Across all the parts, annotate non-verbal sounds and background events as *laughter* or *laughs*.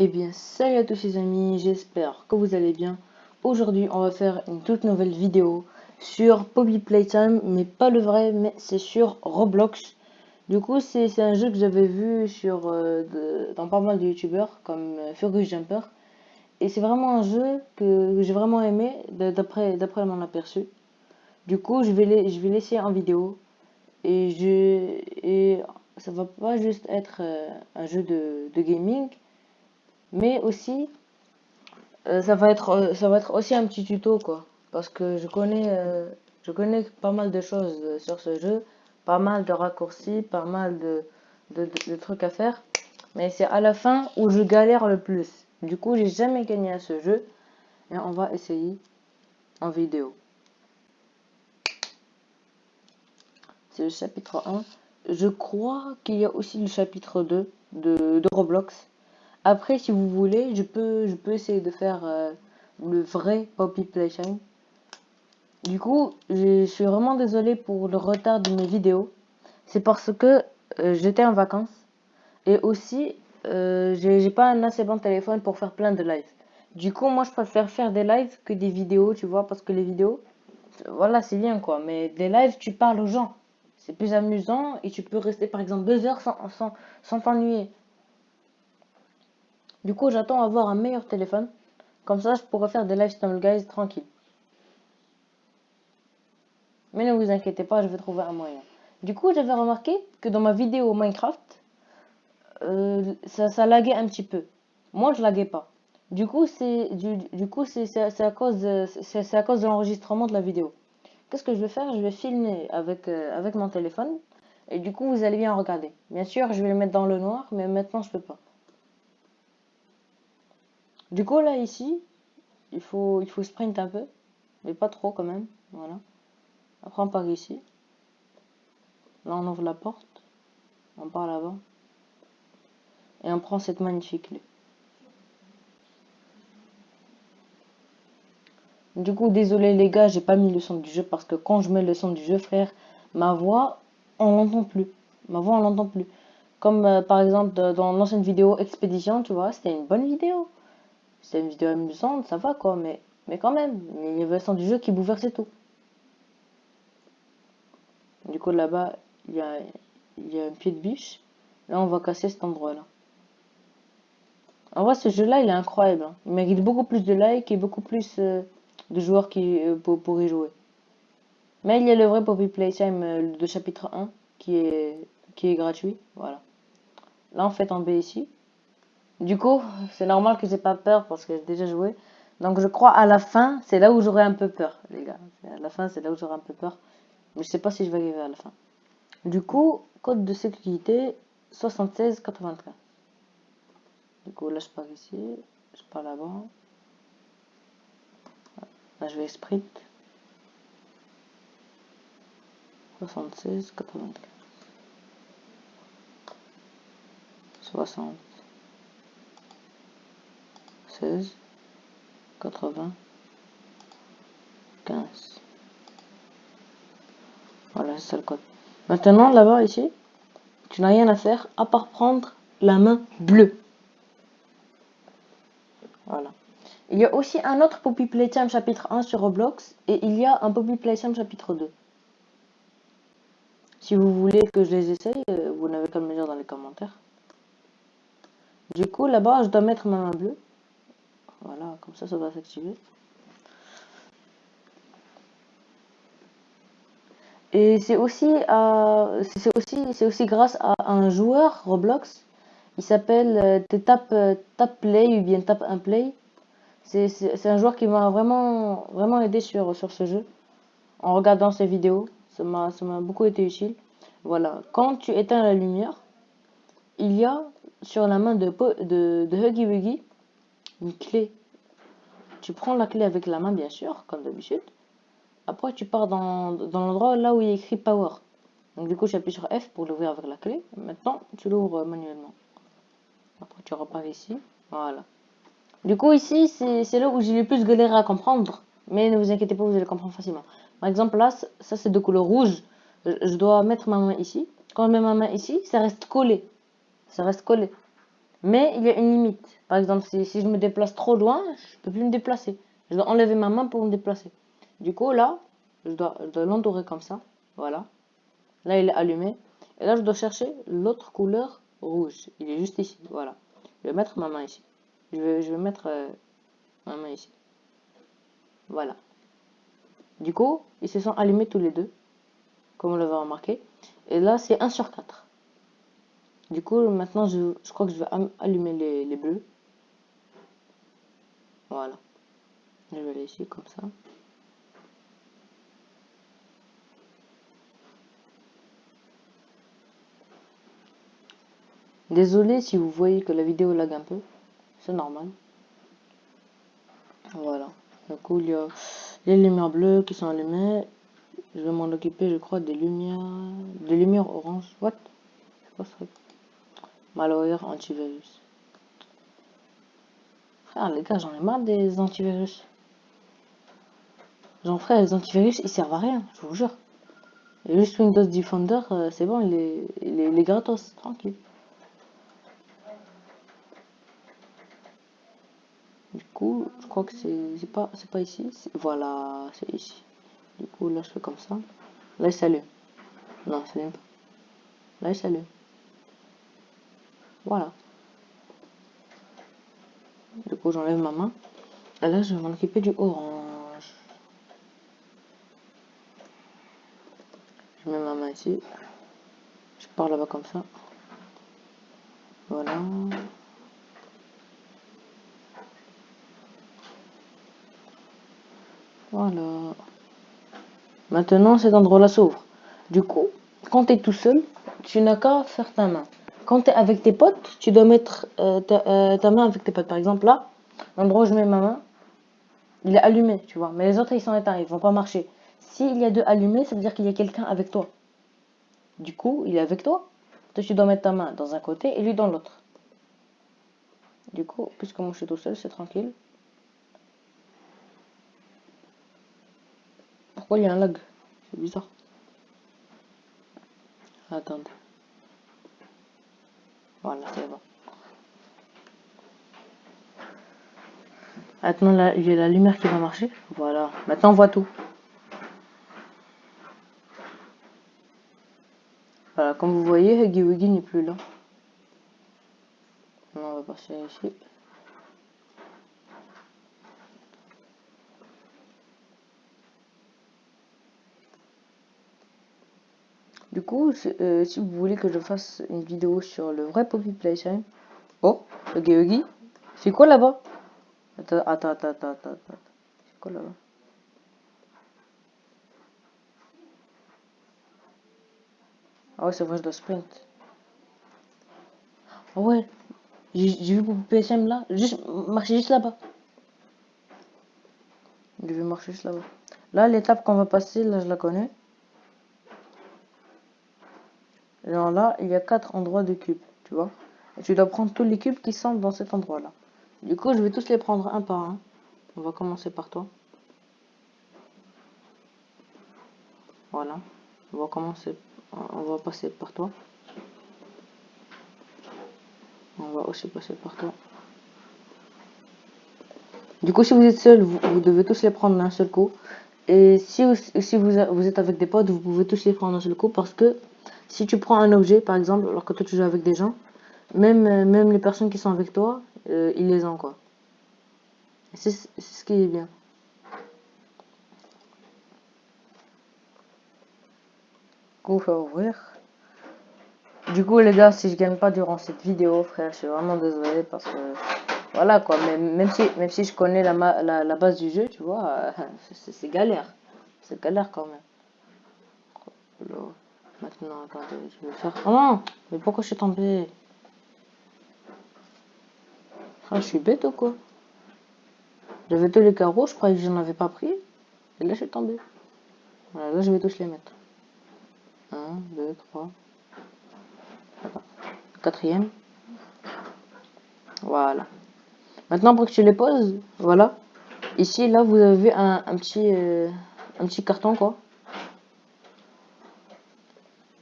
Eh bien, salut à tous les amis, j'espère que vous allez bien. Aujourd'hui, on va faire une toute nouvelle vidéo sur Poppy Playtime, mais pas le vrai, mais c'est sur Roblox. Du coup, c'est un jeu que j'avais vu sur euh, dans pas mal de youtubeurs, comme euh, Jumper. Et c'est vraiment un jeu que, j'ai vraiment aimé, d'après mon aperçu. Du coup, je vais, l'essayer en vidéo. Et, je, et ça va pas juste être euh, un jeu de gaming, mais aussi euh, ça va être euh, ça va être aussi un petit tuto quoi. Parce que je connais euh, je connais pas mal de choses sur ce jeu. Pas mal de raccourcis pas mal de, de, trucs à faire. Mais c'est à la fin où je galère le plus. Du coup j'ai jamais gagné à ce jeu. Et on va essayer en vidéo. C'est le chapitre 1 je crois qu'il y a aussi le chapitre 2 de, de Roblox après, si vous voulez, je peux, essayer de faire euh, le vrai Poppy Playtime. Du coup, je suis vraiment désolé pour le retard de mes vidéos. C'est parce que euh, j'étais en vacances. Et aussi, euh, j'ai pas un assez bon téléphone pour faire plein de lives. Du coup, moi, je préfère faire des lives que des vidéos, tu vois, parce que les vidéos, voilà, c'est bien, quoi. Mais des lives, tu parles aux gens. C'est plus amusant et tu peux rester, par exemple, deux heures sans t'ennuyer. Du coup, j'attends avoir un meilleur téléphone. Comme ça, je pourrais faire des live guys tranquille. Mais ne vous inquiétez pas, je vais trouver un moyen. Du coup, j'avais remarqué que dans ma vidéo Minecraft, euh, ça, ça laguait un petit peu. Moi, je laguais pas. Du coup, c'est du, coup c'est à cause à cause de l'enregistrement de la vidéo. Qu'est-ce que je vais faire? Je vais filmer avec euh, avec mon téléphone et du coup, vous allez bien regarder. Bien sûr, je vais le mettre dans le noir, mais maintenant je peux pas. Du coup, là, ici, il faut, il faut sprint un peu, mais pas trop quand même. Voilà. Après, on part ici. Là, on ouvre la porte. On part là-bas. Et on prend cette magnifique clé. Du coup, désolé les gars, j'ai pas mis le son du jeu parce que quand je mets le son du jeu, frère, ma voix, on l'entend plus. Ma voix, on l'entend plus. Comme euh, par exemple dans l'ancienne vidéo Expédition, tu vois, c'était une bonne vidéo c'est une vidéo amusante, ça va quoi, mais, mais quand même, il y avait le du jeu qui bouleversait tout. Du coup, là-bas, il y a, y a un pied de biche. Là, on va casser cet endroit-là. En vrai, ce jeu-là, il est incroyable. Hein. Il mérite beaucoup plus de likes et beaucoup plus euh, de joueurs qui euh, pour, y jouer. Mais il y a le vrai Poppy Playtime euh, de chapitre 1 qui est, qui est gratuit. Voilà. Là, on fait tomber ici. Du coup, c'est normal que j'ai pas peur parce que j'ai déjà joué. Donc je crois à la fin, c'est là où j'aurai un peu peur, les gars. À la fin, c'est là où j'aurai un peu peur. Mais je sais pas si je vais arriver à la fin. Du coup, code de sécurité 7693. Du coup, là je pars ici, je pars là-bas. Là je vais sprint. 76 95. 60. 16, 80, 15. Voilà, c'est le code. Maintenant, là-bas, ici, tu n'as rien à faire à part prendre la main bleue. Voilà. Il y a aussi un autre Poppy Playtime chapitre 1 sur Roblox et il y a un Poppy Playtime chapitre 2. Si vous voulez que je les essaye, euh, vous n'avez qu'à me dire dans les commentaires. Du coup, là-bas, je dois mettre ma main bleue. Voilà, comme ça, ça va s'activer. Et c'est aussi, euh, c'est aussi, c'est aussi grâce à un joueur Roblox. Il s'appelle euh, Tap, euh, Tap Play ou bien Tap un Play. C'est un joueur qui m'a vraiment, vraiment aidé sur, sur ce jeu. En regardant ses vidéos, ça m'a beaucoup été utile. Voilà, quand tu éteins la lumière, il y a sur la main de, de, de Huggy Wuggy une clé. Tu prends la clé avec la main, bien sûr, comme d'habitude. Après, tu pars dans, l'endroit là où il y écrit Power. Donc, du coup, j'appuie sur F pour l'ouvrir avec la clé. Maintenant, tu l'ouvres manuellement. Après, tu repars ici. Voilà. Du coup, ici, c'est là où j'ai le plus galéré à comprendre. Mais ne vous inquiétez pas, vous allez comprendre facilement. Par exemple, là, ça, c'est de couleur rouge. Je dois mettre ma main ici. Quand je mets ma main ici, ça reste collé. Ça reste collé. Mais il y a une limite. Par exemple, si, je me déplace trop loin, je peux plus me déplacer. Je dois enlever ma main pour me déplacer. Du coup, là, je dois, dois l'entourer comme ça. Voilà. Là, il est allumé. Et là, je dois chercher l'autre couleur rouge. Il est juste ici. Voilà. Je vais mettre ma main ici. Je vais, je vais mettre euh, ma main ici. Voilà. Du coup, ils se sont allumés tous les deux. Comme on l'avait remarqué. Et là, c'est 1 sur 4. Du coup, maintenant, je, je crois que je vais allumer les, les bleus. Voilà. Je vais ici, comme ça. Désolé si vous voyez que la vidéo lag un peu, c'est normal. Voilà. Du coup, il y a les lumières bleues qui sont allumées. Je vais m'en occuper, je crois, des lumières, des lumières orange. What? C'est quoi Malware antivirus. Frère, les gars, j'en ai marre des antivirus. J'en frère, les antivirus, ils servent à rien, je vous jure. Et juste Windows Defender, euh, c'est bon, il est, il est gratos, tranquille. je crois que c'est pas, c'est pas ici. Voilà, c'est ici. Du coup, là, je fais comme ça. Là, il s'allume. Non, s'allume pas. Là, il s'allume. Voilà. Du coup, j'enlève ma main. Et là, je vais m'en du orange. Je mets ma main ici. Je pars là-bas comme ça. Voilà. Voilà. Maintenant, cet endroit-là s'ouvre. Du coup, quand tu es tout seul, tu n'as qu'à faire ta main. Quand tu es avec tes potes, tu dois mettre euh, euh, ta, main avec tes potes. Par exemple, là, l'endroit où je mets ma main, il est allumé, tu vois. Mais les autres, ils sont éteints, ils vont pas marcher. S'il y a deux allumés, ça veut dire qu'il y a quelqu'un avec toi. Du coup, il est avec toi. Toi, tu dois mettre ta main dans un côté et lui dans l'autre. Du coup, puisque moi je suis tout seul, c'est tranquille. Pourquoi il y a un lag? C'est bizarre. Attendez. Voilà, c'est bon. Maintenant, là, a la lumière qui va marcher. Voilà. Maintenant, on voit tout. Voilà, comme vous voyez, Huggy n'est plus là. on va passer ici. Du coup, euh, si vous voulez que je fasse une vidéo sur le vrai Poppy Playtime. Oh, Huggy Huggy. C'est quoi là-bas? Attends, attends, attends, attends, attends. C'est quoi là-bas? Ah ouais, c'est vrai, je dois sprint. Ah ouais, j'ai vu Poppy Playtime là. Juste, marcher juste là-bas. Je vais marcher juste là-bas. Là, l'étape qu'on va passer, là, je la connais. Là, il y a quatre endroits de cubes, tu vois. Tu dois prendre tous les cubes qui sont dans cet endroit-là. Du coup, je vais tous les prendre un par un. On va commencer par toi. Voilà. On va commencer, on va passer par toi. On va aussi passer par toi. Du coup, si vous êtes seul, vous, devez tous les prendre d'un seul coup. Et si, si vous, vous êtes avec des potes, vous pouvez tous les prendre d'un seul coup parce que si tu prends un objet, par exemple, alors que toi tu joues avec des gens, même, euh, même les personnes qui sont avec toi, euh, ils les ont quoi. C'est ce qui est bien. Coup, faut ouvrir. Du coup, les gars, si je gagne pas durant cette vidéo, frère, je suis vraiment désolé parce que voilà quoi. Même, même si même si je connais la, la, la base du jeu, tu vois, *laughs* c'est galère. C'est galère quand même. Maintenant, attendez, je vais faire... Oh non Mais pourquoi je suis tombé Ah, je suis bête ou quoi? J'avais tous les carreaux, je croyais que je n'en avais pas pris. Et là, je suis tombé. Voilà, là, je vais tous les mettre. 1, 2, 3. Quatrième. Voilà. Maintenant, pour que tu les poses, voilà. Ici, là, vous avez un, un petit, euh, un petit carton, quoi.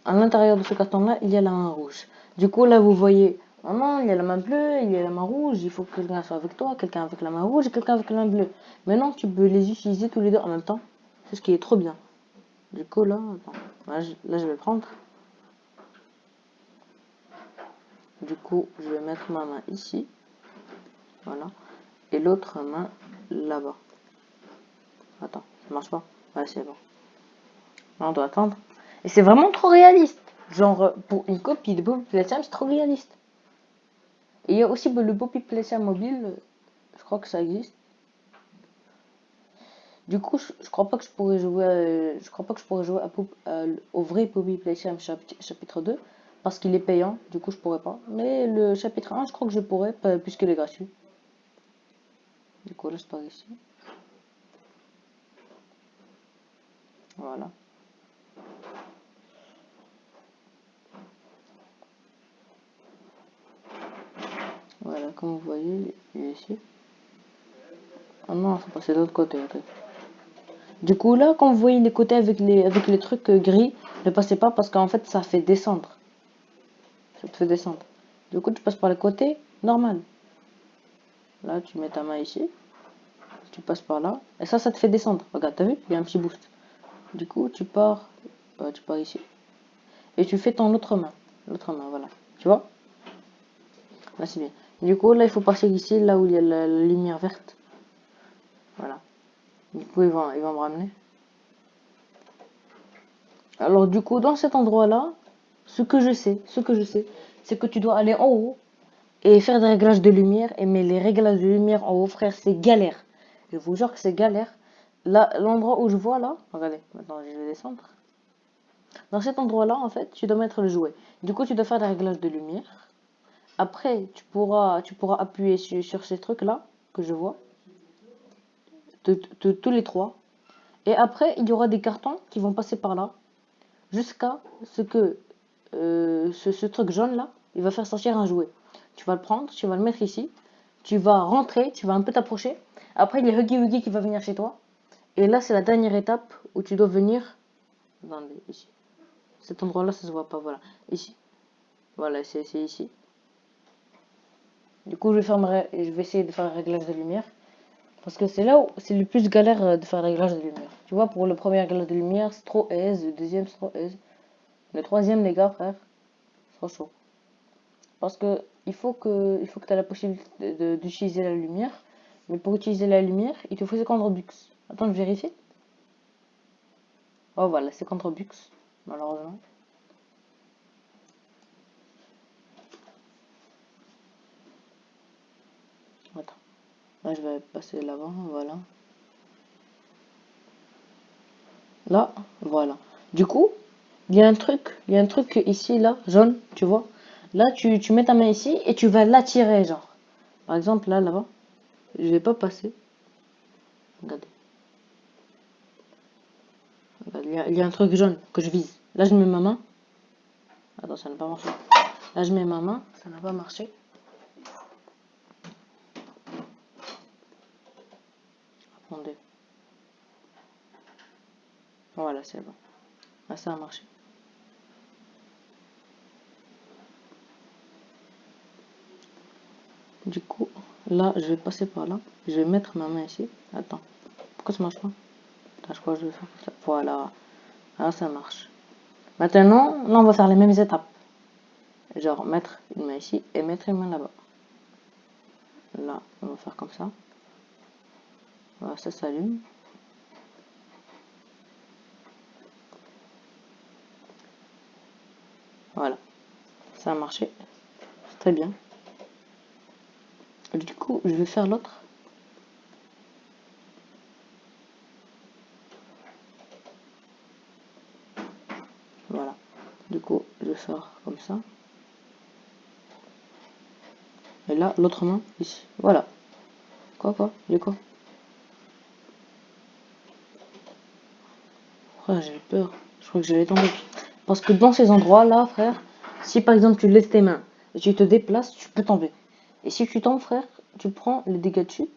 À l'intérieur de ce carton-là, il y a la main rouge. Du coup, là, vous voyez Oh non, il y a la main bleue, il y a la main rouge, il faut que quelqu'un soit avec toi, quelqu'un avec la main rouge et quelqu'un avec la main bleue. Maintenant, tu peux les utiliser tous les deux en même temps. C'est ce qui est trop bien. Du coup, là, là, je, vais prendre. Du coup, je vais mettre ma main ici. Voilà. Et l'autre main là-bas. Attends, ça marche pas Ouais, c'est bon. On doit attendre. C'est vraiment trop réaliste. Genre, pour une copie de Bobby Playtime, c'est trop réaliste. Et il y a aussi le Bobby Playtime mobile. Je crois que ça existe. Du coup, je, crois pas que je pourrais jouer, je crois pas que je pourrais jouer au vrai Bobby Playtime chapitre 2 parce qu'il est payant. Du coup, je pourrais pas. Mais le chapitre 1, je crois que je pourrais puisqu'il est gratuit. Du coup, là, je pars ici. Voilà. Voilà, comme vous voyez, il est ici. Ah non, faut passer de l'autre côté. Du coup, là, quand vous voyez les côtés avec les, avec les trucs euh, gris, ne passez pas parce qu'en fait, ça fait descendre. Ça te fait descendre. Du coup, tu passes par les côtés, normal. Là, tu mets ta main ici. Tu passes par là. Et ça, ça te fait descendre. Regarde, t'as vu? Il y a un petit boost. Du coup, tu pars, euh, tu pars ici. Et tu fais ton autre main. L'autre main, voilà. Tu vois? Là, c'est bien. Du coup, là, il faut passer ici, là où il y a la lumière verte. Voilà. Du coup, il va, il va me ramener. Alors, du coup, dans cet endroit-là, ce que je sais, ce que je sais, c'est que tu dois aller en haut et faire des réglages de lumière. Et mais les réglages de lumière en haut, frère, c'est galère. Je vous jure que c'est galère. Là, l'endroit où je vois là, regardez, maintenant je vais descendre. Dans cet endroit-là, en fait, tu dois mettre le jouet. Du coup, tu dois faire des réglages de lumière. Après, tu pourras, tu pourras appuyer sur, ces trucs-là que je vois de, tous les trois. Et après, il y aura des cartons qui vont passer par là, jusqu'à ce que euh, ce, truc jaune là, il va faire sortir un jouet. Tu vas le prendre, tu vas le mettre ici, tu vas rentrer, tu vas un peu t'approcher. Après, il y a Huggy Wuggy qui va venir chez toi. Et là, c'est la dernière étape où tu dois venir. Attendez. Cet endroit-là, ça se voit pas. Voilà, ici. Voilà, c'est ici. Du coup, je vais, je vais essayer de faire un réglage de lumière. Parce que c'est là où c'est le plus galère euh, de faire le réglage de lumière. Tu vois, pour le premier réglage de lumière, c'est trop aise. Le deuxième, c'est trop aise. Le troisième, les gars, frère, c'est trop chaud. Parce que il faut que, il faut que tu aies la possibilité d'utiliser la lumière. Mais pour utiliser la lumière, il te faut 50 Robux. Attends, je vérifie. Oh, voilà, c'est contre Robux, malheureusement. je vais passer l'avant, voilà. Là, voilà. Du coup, il y a un truc, il y a un truc ici, là, jaune, tu vois. Là, tu, tu mets ta main ici et tu vas l'attirer, genre. Par exemple, là, là-bas. Je vais pas passer. Regardez. Il y, a, il y, a, un truc jaune que je vise. Là, je mets ma main. Attends, ça n'a pas marché. Là, je mets ma main. Ça n'a pas marché. Voilà, c'est bon. Ah, ça a marché. Du coup, là, je vais passer par là. Je vais mettre ma main ici. Attends. Pourquoi ça marche pas? Je crois que je vais faire ça. Voilà. Ah, ça marche. Maintenant, là, on va faire les mêmes étapes. Genre, mettre une main ici et mettre une main là-bas. Là, on va faire comme ça. Voilà, ça s'allume. Voilà. Ça a marché. Très bien. Du coup, je vais faire l'autre. Voilà. Du coup, je faire comme ça. Et là, l'autre main, ici. Voilà. Quoi, quoi? Du quoi j'ai peur. Je crois que j'allais tomber. Parce que dans ces endroits-là, frère, si par exemple tu laisses tes mains et tu te déplaces, tu peux tomber. Et si tu tombes, frère, tu prends les dégâts de chute.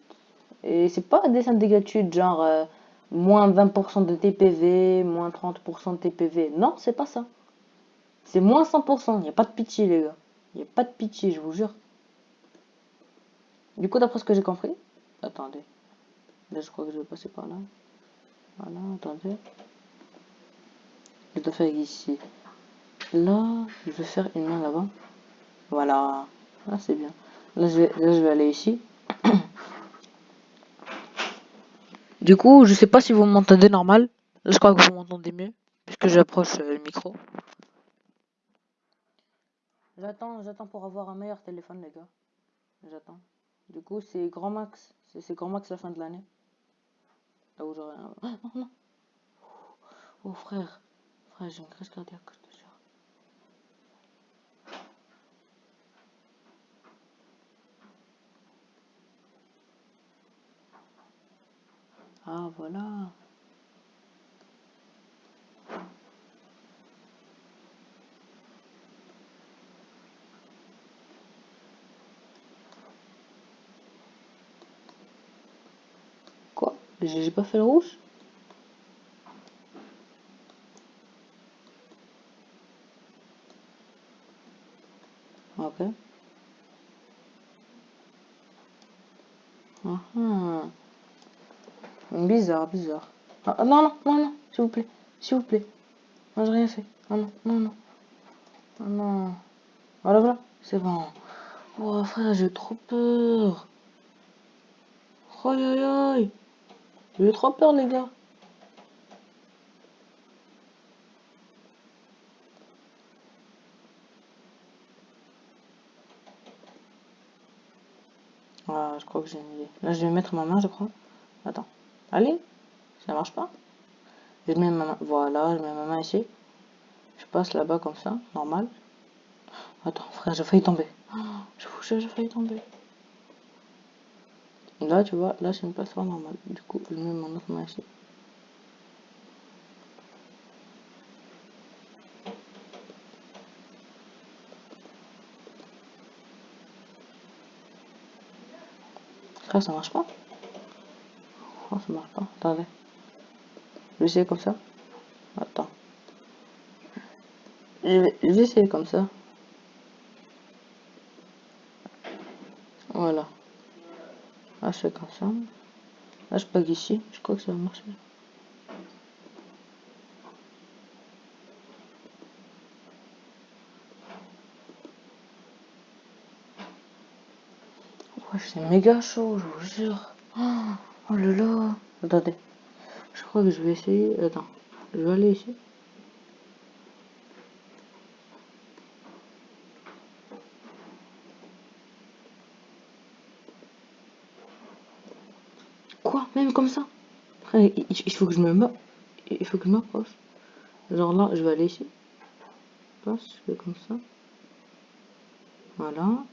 Et c'est pas des dégâts de chute genre euh, moins 20% de TPV, moins 30% de TPV. Non, c'est pas ça. C'est moins 100%. Il n'y a pas de pitié, les gars. Il n'y a pas de pitié, je vous jure. Du coup, d'après ce que j'ai compris... Attendez. Là, je crois que je vais passer par là. Voilà, attendez. Je dois faire ici. Là, je vais faire une main là-bas. Voilà. Là, c'est bien. Là je, vais, là, je vais aller ici. *coughs* du coup, je sais pas si vous m'entendez normal. Là, je crois que vous m'entendez mieux. Puisque j'approche euh, le micro. J'attends, j'attends pour avoir un meilleur téléphone, les gars. J'attends. Du coup, c'est grand max. C'est grand max la fin de l'année. Là où j'aurai un... Ah, *gasps* non, non. Oh, frère. Frère, j'ai une crise cardiaque, je. Ah, voilà. J'ai pas fait le rouge Ok. Uh Bizarre. Ah, ah, non, non, non, non, s'il vous plaît. S'il vous plaît. Moi, j'ai rien fait. Non, non, non, non. Oh, non. Voilà, voilà. C'est bon. Oh, frère, j'ai trop peur. Aïe, aïe, aïe. J'ai trop peur, les gars. Ah, je crois que j'ai une idée. Là, je vais mettre ma main, je crois. Attends. Allez. Ça marche pas Je mets ma main. Voilà, je mets ma main ici. Je passe là-bas comme ça, normal. Attends, frère, j'ai failli tomber. je vous jure, j'ai failli tomber. Là, tu vois, là, c'est une place normale. Du coup, je mets mon autre main ici. Là, ça marche pas. Marche. Attendez. Je vais essayer comme ça. Attends. Je vais, essayer comme ça. Voilà. Là, je fais comme ça. Là, je pague ici. Je crois que ça va marcher. Ouais, c'est méga chaud, je vous jure. Oh, là là. Attendez. Je crois que je vais essayer. Attends. Je vais aller ici. Quoi? Même comme ça? Il, faut que je me il faut que je m'approche. Genre là, je vais aller ici. Je fais comme ça. Voilà.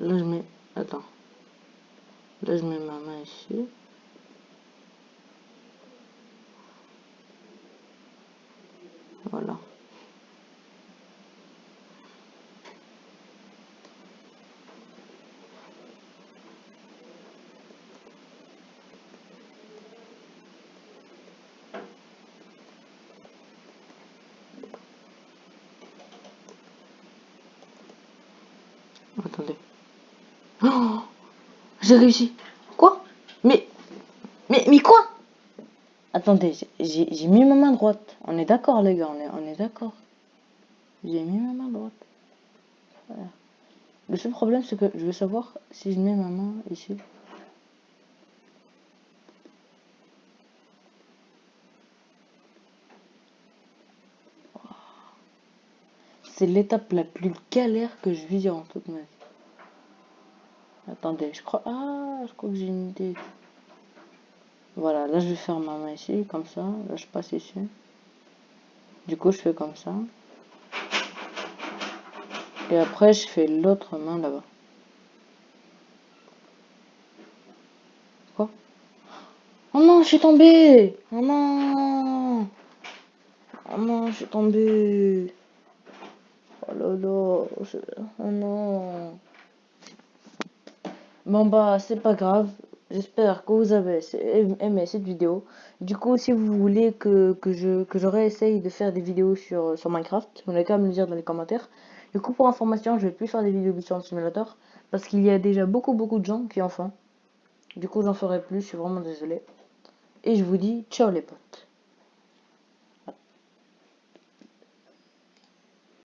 Là, je mets... Attends. Je mets ma main ici. Voilà. Attendez. Oh J'ai réussi. Mais... Quoi? Attendez, j'ai mis ma main droite. On est d'accord, les gars, on est, on est d'accord. J'ai mis ma main droite. Le seul problème, c'est que je veux savoir si je mets ma main ici. C'est l'étape la plus galère que je vis en toute ma vie. Attendez, je crois... Ah, je crois que j'ai une idée. Voilà, là je vais faire ma main ici, comme ça. Là je passe ici. Du coup, je fais comme ça. Et après, je fais l'autre main là-bas. Quoi? Oh non, je suis tombé Oh non Oh non, je suis tombé Oh là là Oh non Bon bah, c'est pas grave. J'espère que vous avez aimé cette vidéo. Du coup, si vous voulez que, que je réessaye de faire des vidéos sur, sur Minecraft, vous n'avez qu'à me le dire dans les commentaires. Du coup, pour information, je vais plus faire des vidéos sur le simulateur parce qu'il y a déjà beaucoup beaucoup de gens qui en font. Du coup, j'en ferai plus, je suis vraiment désolé. Et je vous dis ciao les potes.